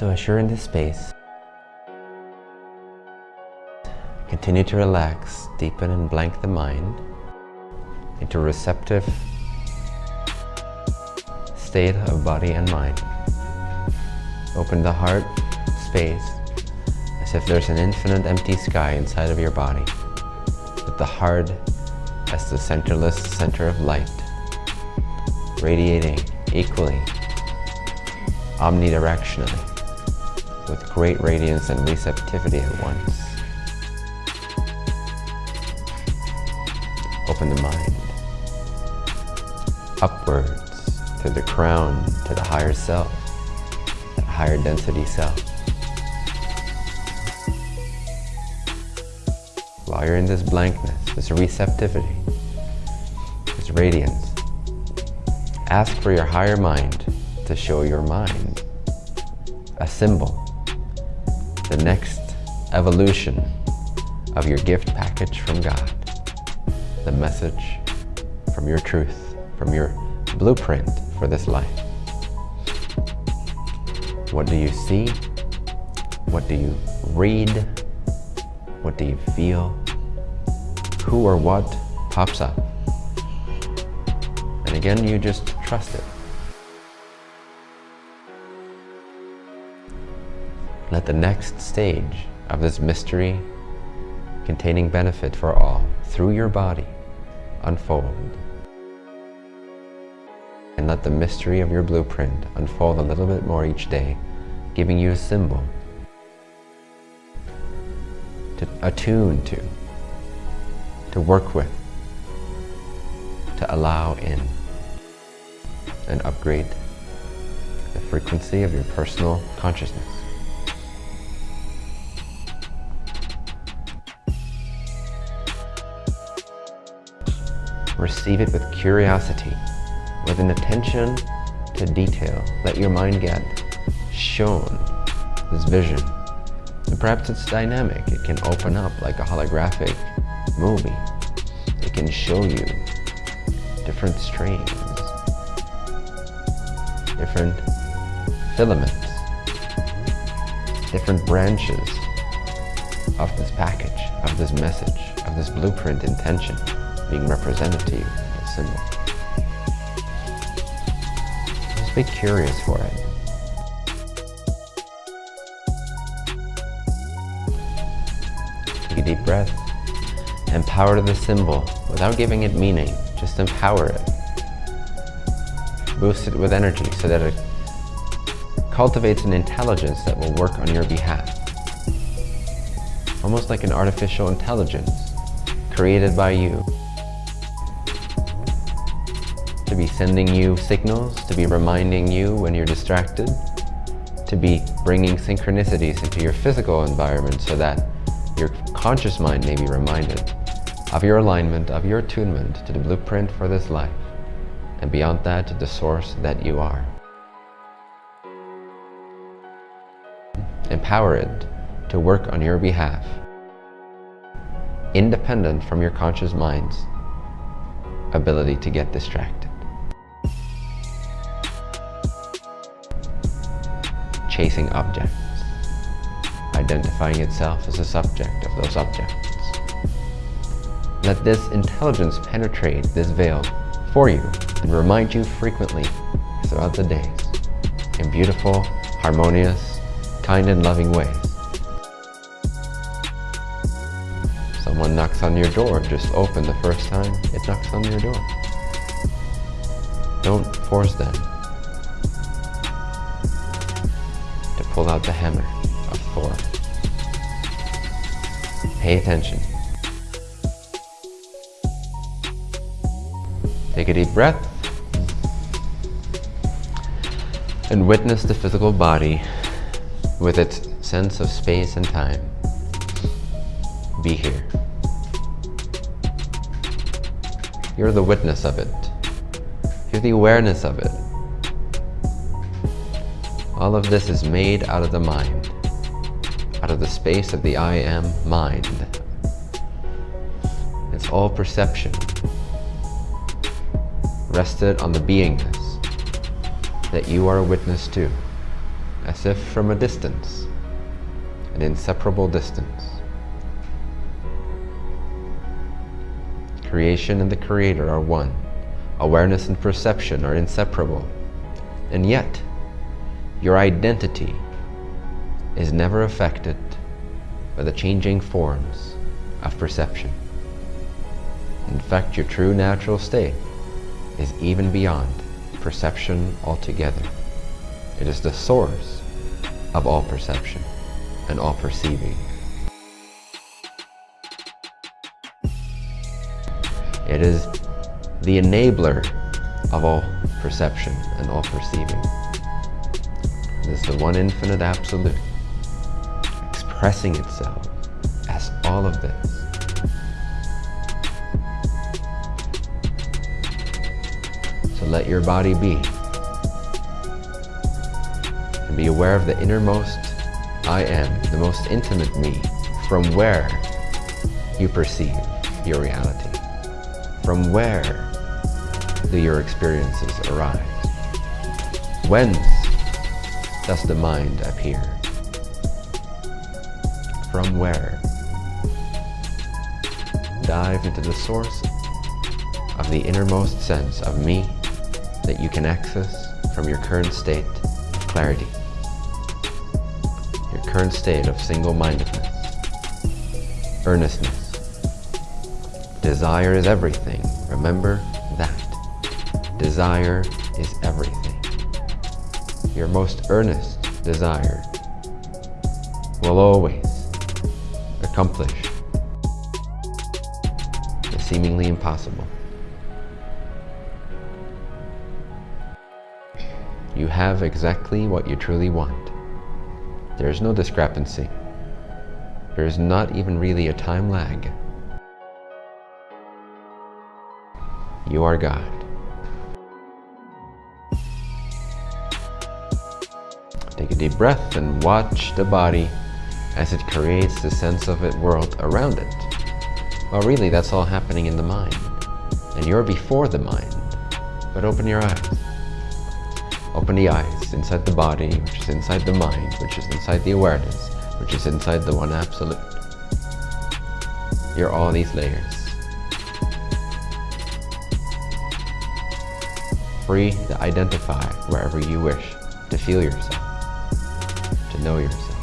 So as you're in this space, continue to relax, deepen and blank the mind. Into receptive state of body and mind. Open the heart space as if there's an infinite empty sky inside of your body, with the heart as the centerless center of light, radiating equally, omnidirectionally, with great radiance and receptivity at once. Open the mind upwards to the crown to the higher self, that higher density self. While you're in this blankness, this receptivity, this radiance, ask for your higher mind to show your mind a symbol, the next evolution of your gift package from God, the message from your truth, from your blueprint for this life. What do you see? What do you read? What do you feel? Who or what pops up? And again, you just trust it. Let the next stage of this mystery containing benefit for all through your body unfold and let the mystery of your blueprint unfold a little bit more each day, giving you a symbol to attune to, to work with, to allow in, and upgrade the frequency of your personal consciousness. Receive it with curiosity with an attention to detail. Let your mind get shown this vision. And perhaps it's dynamic. It can open up like a holographic movie. It can show you different strains, different filaments, different branches of this package, of this message, of this blueprint intention being represented to you, a symbol. Just be curious for it. Take a deep breath. Empower the symbol without giving it meaning. Just empower it. Boost it with energy so that it cultivates an intelligence that will work on your behalf. Almost like an artificial intelligence created by you to be sending you signals, to be reminding you when you're distracted, to be bringing synchronicities into your physical environment so that your conscious mind may be reminded of your alignment, of your attunement to the blueprint for this life, and beyond that to the source that you are. Empower it to work on your behalf, independent from your conscious mind's ability to get distracted. Chasing objects, identifying itself as a subject of those objects. Let this intelligence penetrate this veil for you and remind you frequently throughout the days in beautiful, harmonious, kind and loving ways. Someone knocks on your door, just open the first time it knocks on your door. Don't force them. Pulled out the hammer of Thor. Pay attention. Take a deep breath and witness the physical body with its sense of space and time. Be here. You're the witness of it. You're the awareness of it. All of this is made out of the mind, out of the space of the I am mind. It's all perception, rested on the beingness that you are a witness to. as if from a distance, an inseparable distance. Creation and the Creator are one. Awareness and perception are inseparable. And yet, your identity is never affected by the changing forms of perception. In fact, your true natural state is even beyond perception altogether. It is the source of all perception and all perceiving. It is the enabler of all perception and all perceiving. Is the one infinite absolute expressing itself as all of this. So let your body be. And be aware of the innermost I am, the most intimate me, from where you perceive your reality. From where do your experiences arise? Whence does the mind appear? From where? Dive into the source of the innermost sense of me that you can access from your current state clarity, your current state of single-mindedness, earnestness, Desire is everything. Remember that. Desire is everything. Your most earnest desire will always accomplish the seemingly impossible. You have exactly what you truly want. There is no discrepancy. There is not even really a time lag. You are God. Take a deep breath and watch the body as it creates the sense of it world around it. Well, really, that's all happening in the mind. And you're before the mind. But open your eyes. Open the eyes inside the body, which is inside the mind, which is inside the awareness, which is inside the one absolute. You're all these layers. free to identify wherever you wish to feel yourself, know yourself.